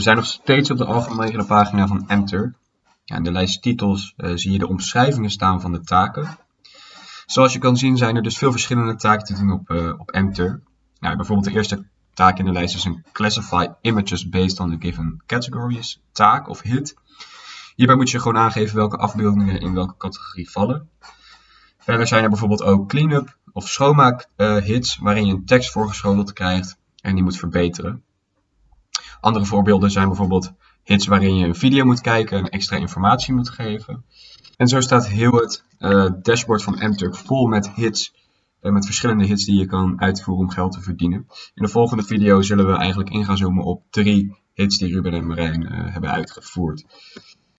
We zijn nog steeds op de algemene pagina van Enter. Ja, in de lijst titels uh, zie je de omschrijvingen staan van de taken. Zoals je kan zien zijn er dus veel verschillende taken te doen op, uh, op Enter. Nou, bijvoorbeeld de eerste taak in de lijst is een Classify Images Based on the Given Categories taak of hit. Hierbij moet je gewoon aangeven welke afbeeldingen in welke categorie vallen. Verder zijn er bijvoorbeeld ook cleanup of schoonmaak uh, hits waarin je een tekst voorgeschoteld krijgt en die moet verbeteren. Andere voorbeelden zijn bijvoorbeeld hits waarin je een video moet kijken en extra informatie moet geven. En zo staat heel het uh, dashboard van Mturk vol met hits, uh, met verschillende hits die je kan uitvoeren om geld te verdienen. In de volgende video zullen we eigenlijk in gaan zoomen op drie hits die Ruben en Marijn uh, hebben uitgevoerd.